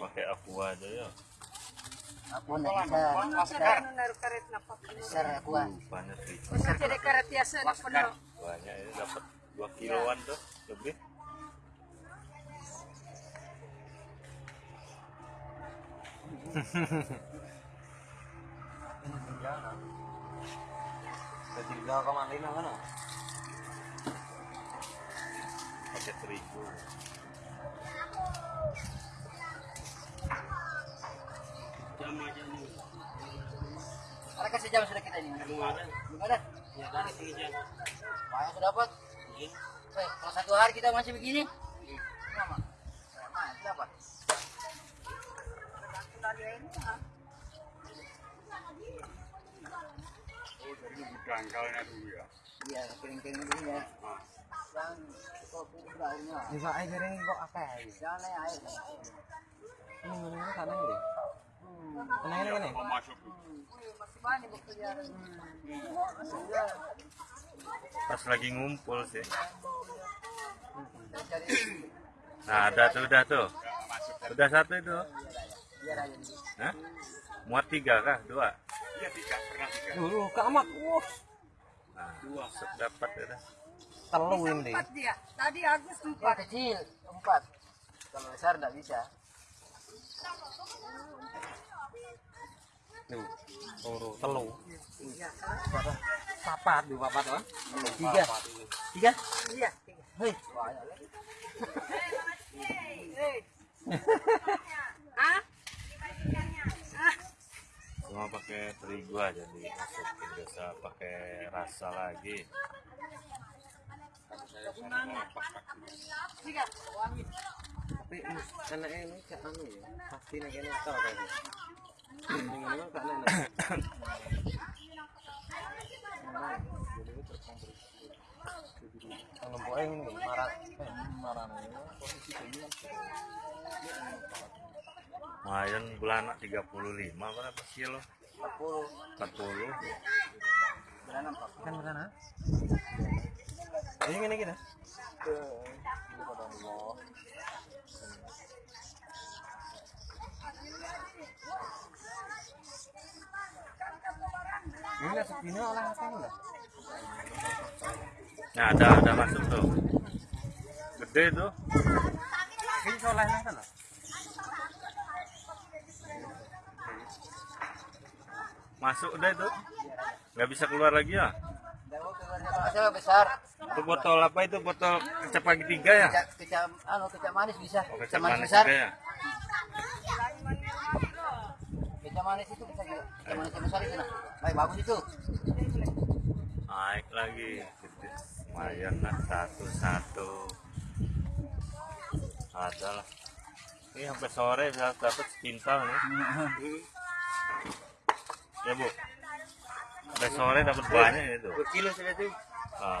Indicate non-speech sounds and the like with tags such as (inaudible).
pakai aqua aja ya Aku aku banyak banyak ini dapat 2 kiloan tuh lebih Ketiga ke mana ini mana? pakai terigu Ada kasih jam sudah kita ini. Belum ada. Belum ada. Ya, ada jam. Banyak sudah dapat. Eh, kalau satu hari kita masih begini. Lama. Iya, kering-kering dulu ya. Dan kok udah airnya. Bisa air kering kok apa ya? Jangan naik air. Ini mana sana ini? Kena ini ini. masih banyak berkeliaran pas lagi ngumpul sih Cari nah ada tuh udah tuh udah satu itu biar aja. Hah? muat tiga kah dua Dulu ke amat. Wah, nah dapat ya telu ini. empat dia tadi Agus empat kecil empat. Kalau besar tidak bisa. Tuh, turu, telu. iya Papat, dua papat kan? Tiga. Tiga. iya tiga Hei, (laughs) banyak lagi. Eh. ah cuma pakai terigu aja dimasukin biasa pakai rasa lagi Tapi anak ini cak anu ya. Pasti nak ini tahu kan. Kak nenek? Kalau buat ini marah, eh marah posisi ini lumayan bulanan 35 berapa kilo 40. 40 Beranak Pak. kan mana? Ini gini kita. Ini lah sepina olah apa enggak? nah ada ada masuk tuh gede tuh Ini olah apa masuk udah itu nggak bisa keluar lagi ya besar. itu botol apa itu botol kecap pagi tiga ya Kecap, kecap, anu, kecap manis bisa. oh, Kecap kecap manis manis besar. ya Kecap manis itu bisa juga. Kecap manis yang besar itu nah. Baik, bagus itu. naik lagi lumayan lah satu satu ada lah ini sampai sore bisa dapat sepintal nih (laughs) ya bu. Sampai sore dapat banyak itu. Kilo sudah itu. ah,